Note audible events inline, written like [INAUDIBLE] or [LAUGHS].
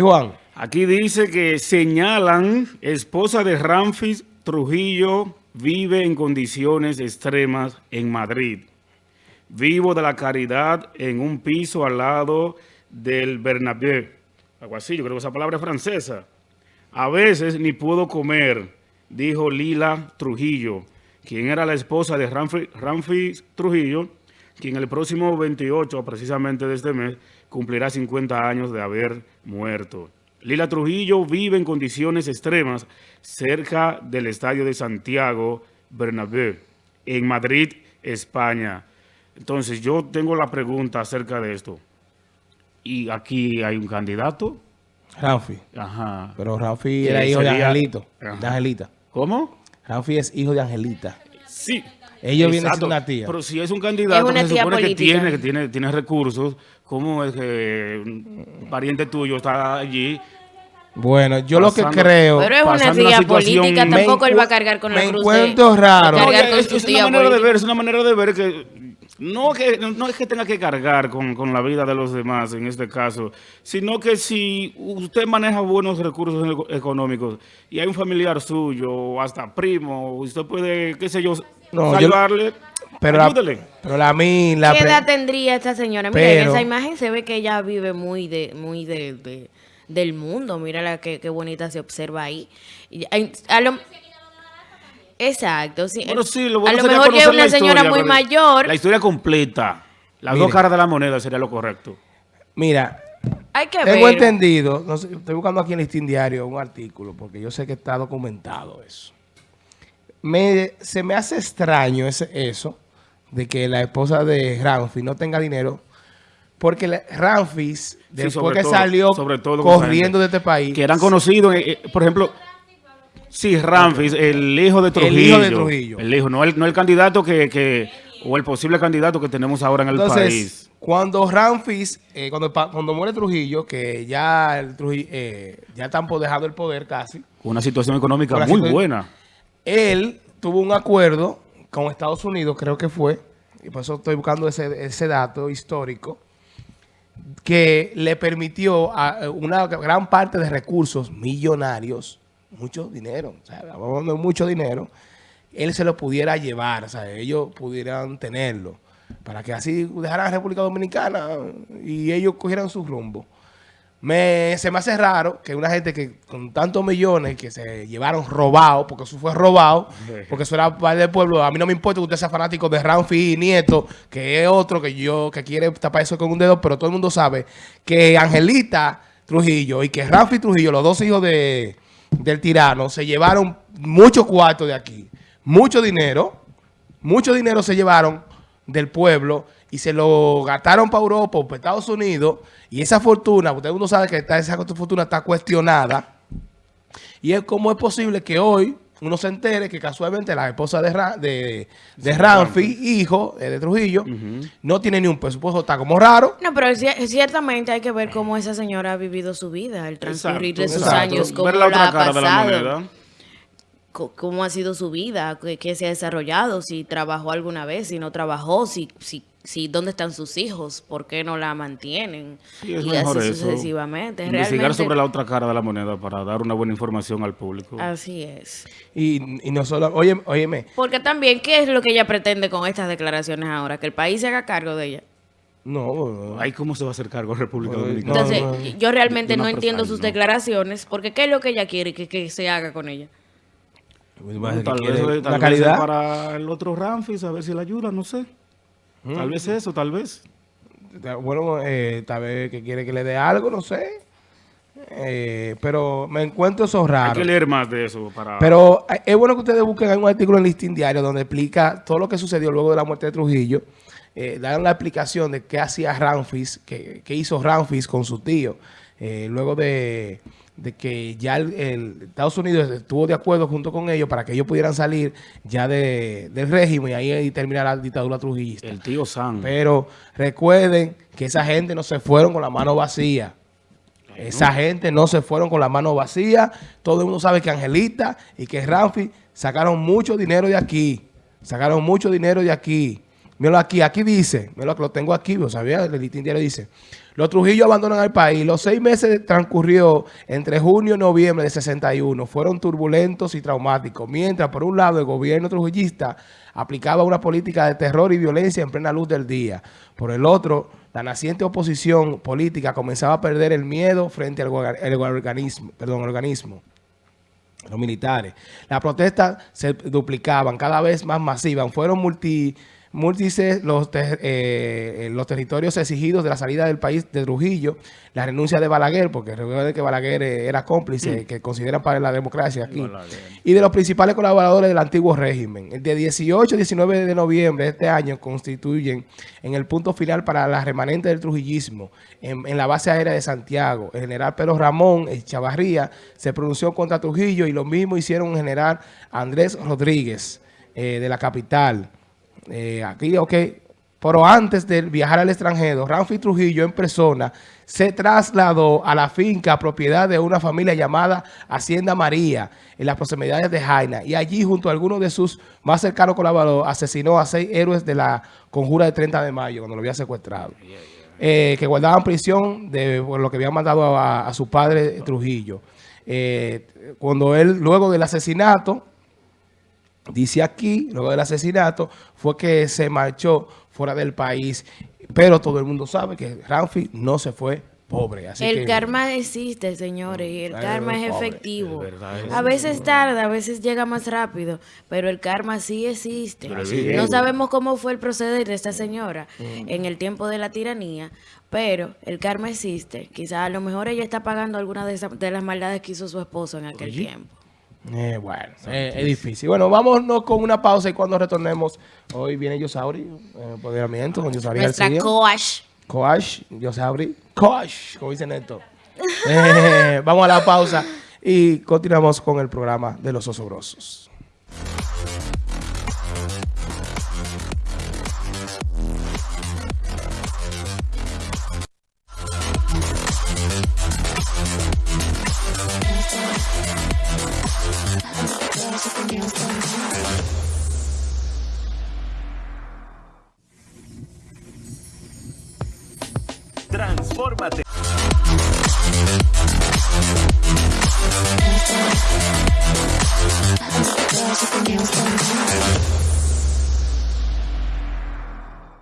Juan. Aquí dice que señalan, esposa de Ramfis Trujillo vive en condiciones extremas en Madrid. Vivo de la caridad en un piso al lado del Bernabéu. Algo así, yo creo que esa palabra es francesa. A veces ni puedo comer, dijo Lila Trujillo, quien era la esposa de Ramfis Trujillo, quien el próximo 28, precisamente de este mes, cumplirá 50 años de haber muerto. Lila Trujillo vive en condiciones extremas cerca del estadio de Santiago Bernabéu, en Madrid, España. Entonces, yo tengo la pregunta acerca de esto. ¿Y aquí hay un candidato? Rafi. Ajá. Pero Rafi era hijo de Angelito, de Angelita. ¿Cómo? Rafi es hijo de Angelita. Sí. Ellos vienen siendo una tía. Pero si es un candidato que se supone que tiene, que tiene, tiene recursos, ¿cómo es que un pariente tuyo está allí? Bueno, yo lo que creo... Pero es una tía política, tampoco él va a cargar con la cruz. Me encuentro raro. es, una manera de ver, es una manera de ver que no, que, no es que tenga que cargar con, con, la vida de los demás en este caso, sino que si usted maneja buenos recursos económicos y hay un familiar suyo, o hasta primo, usted puede, qué sé yo, no, salvarle, pero La, pero la, mí, la ¿Qué edad tendría esta señora? Mira, en esa imagen se ve que ella vive muy de muy de, del mundo. Mira la que, bonita se observa ahí. A lo, Exacto, sí. Bueno, sí, lo a lo mejor es una señora muy mayor. La historia completa. Las dos caras de la moneda sería lo correcto. Mira, tengo entendido, estoy buscando aquí en el listín diario un artículo, porque yo sé que está documentado eso. Me, se me hace extraño ese, eso, de que la esposa de Ramfis no tenga dinero, porque Ramfis, después que salió corriendo de este país... Que eran conocidos, eh, eh, por ejemplo Sí, Ramfis, el hijo de Trujillo. El hijo de Trujillo. El hijo, no el, no el candidato que, o el posible candidato que tenemos ahora en el Entonces, país. cuando Ramfis, eh, cuando, cuando muere Trujillo, que ya el Trujillo, eh, ya están dejando el poder casi. Una situación económica muy buena. Él tuvo un acuerdo con Estados Unidos, creo que fue, y por eso estoy buscando ese, ese dato histórico, que le permitió a una gran parte de recursos millonarios mucho dinero, o sea, mucho dinero, él se lo pudiera llevar, o sea, ellos pudieran tenerlo, para que así dejaran a la República Dominicana y ellos cogieran su rumbo. Me, se me hace raro que una gente que con tantos millones que se llevaron robado, porque eso fue robado, porque eso era parte del pueblo, a mí no me importa que usted sea fanático de Ramfi y Nieto, que es otro que yo que quiere tapar eso con un dedo, pero todo el mundo sabe que Angelita Trujillo y que Ramfi Trujillo, los dos hijos de, del tirano se llevaron muchos cuartos de aquí, mucho dinero, mucho dinero se llevaron del pueblo y se lo gastaron para Europa o para Estados Unidos. Y esa fortuna, usted uno sabe que esa fortuna está cuestionada. Y es como es posible que hoy uno se entere que casualmente la esposa de, de, de Ramfi, hijo eh, de Trujillo, no tiene ni un presupuesto, está como raro. No, pero ciertamente hay que ver cómo esa señora ha vivido su vida, el transcurrir de sus años, cómo la, ha pasado. cómo ha sido su vida, qué, se ha desarrollado, si trabajó alguna vez, si no trabajó, si, si si dónde están sus hijos, por qué no la mantienen y así sucesivamente. Investigar sobre la otra cara de la moneda para dar una buena información al público. Así es. Y, y no solo, oye, óyeme. Porque también, ¿qué es lo que ella pretende con estas declaraciones ahora? Que el país se haga cargo de ella. No, ahí cómo se va a hacer cargo República Dominicana. Entonces, yo realmente no entiendo sus declaraciones, porque ¿qué es lo que ella quiere que, que se haga con ella? tal, vez, la calidad para el otro Ramfis, a ver si la ayuda, no sé. Tal vez eso, tal vez. Bueno, eh, tal vez que quiere que le dé algo, no sé. Eh, pero me encuentro eso raro. Hay que leer más de eso. para Pero eh, es bueno que ustedes busquen un artículo en Listín Diario donde explica todo lo que sucedió luego de la muerte de Trujillo. Eh, dan la explicación de qué hacía Ramfis, qué, qué hizo Ramfis con su tío. luego de de que ya el, Estados Unidos estuvo de acuerdo junto con ellos para que ellos pudieran salir ya de, del régimen y ahí terminar la dictadura trujillista. El tío San. Pero recuerden que esa gente no se fueron con la mano vacía. Esa gente no se fueron con la mano vacía. Todo el mundo sabe que Angelita y que Ramfi sacaron mucho dinero de aquí. Sacaron mucho dinero de aquí. Míralo aquí, aquí dice, míralo lo tengo aquí, lo sabía, el listín diario dice, los Trujillo abandonan el país. Los seis meses transcurrió entre junio y noviembre de 61. Fueron turbulentos y traumáticos. Mientras, por un lado, el gobierno trujillista aplicaba una política de terror y violencia en plena luz del día. Por el otro, la naciente oposición política comenzaba a perder el miedo frente al organismo, perdón, organismo los militares. Las protestas se duplicaban, cada vez más masivas. Fueron multi múltiples los, eh, los territorios exigidos de la salida del país de Trujillo, la renuncia de Balaguer, porque recuerden que Balaguer eh, era cómplice, mm. que consideran para la democracia aquí, y de los principales colaboradores del antiguo régimen. El de 18 y 19 de noviembre de este año constituyen en el punto final para la remanente del trujillismo en, la base aérea de Santiago. El general Pedro Ramón Chavarría se pronunció contra Trujillo y lo mismo hicieron el general Andrés Rodríguez eh, de la capital. Eh, aquí, ok, pero antes de viajar al extranjero, Ramfi Trujillo en persona se trasladó a la finca propiedad de una familia llamada Hacienda María en las proximidades de Jaina y allí junto a algunos de sus más cercanos colaboradores asesinó a seis héroes de la conjura de 30 de mayo cuando lo había secuestrado. Eh, que guardaban prisión de por lo que habían mandado a, su padre Trujillo. Eh, cuando él, luego del asesinato, Dice aquí, luego del asesinato, fue que se marchó fuera del país. Pero todo el mundo sabe que Ramfi no se fue pobre. el karma existe, señores, y el karma es efectivo. a veces tarda, a veces llega más rápido, pero el karma sí existe. No sabemos cómo fue el proceder de esta señora mm. en el tiempo de la tiranía, pero el karma existe. Quizás a lo mejor ella está pagando alguna de, de las maldades que hizo su esposo en aquel tiempo. Eh, bueno, eh, es difícil. Bueno, vámonos con una pausa y cuando retornemos, hoy viene Yosauri, eh, empoderamiento con Yosauri Nuestra coach. Coach, Yosauri, coach, como dice Neto. [LAUGHS] Eh, vamos a la pausa y continuamos con el programa de los osobrosos. Transfórmate.